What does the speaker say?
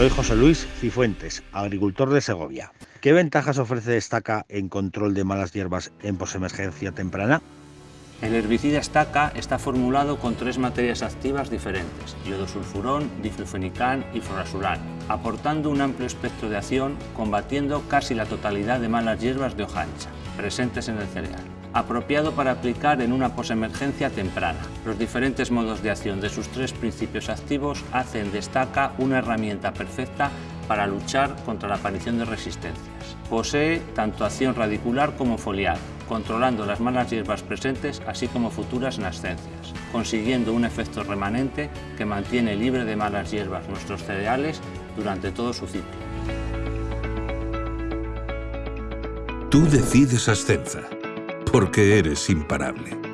Soy José Luis Cifuentes, agricultor de Segovia. ¿Qué ventajas ofrece Estaca en control de malas hierbas en posemergencia temprana? El herbicida estaca está formulado con tres materias activas diferentes, iodosulfurón, diflufenicán y florasulán, aportando un amplio espectro de acción, combatiendo casi la totalidad de malas hierbas de hoja ancha, presentes en el cereal. Apropiado para aplicar en una posemergencia temprana. Los diferentes modos de acción de sus tres principios activos hacen de estaca una herramienta perfecta para luchar contra la aparición de resistencias. Posee tanto acción radicular como foliar, controlando las malas hierbas presentes así como futuras nascencias, consiguiendo un efecto remanente que mantiene libre de malas hierbas nuestros cereales durante todo su ciclo. Tú decides Ascenza, porque eres imparable.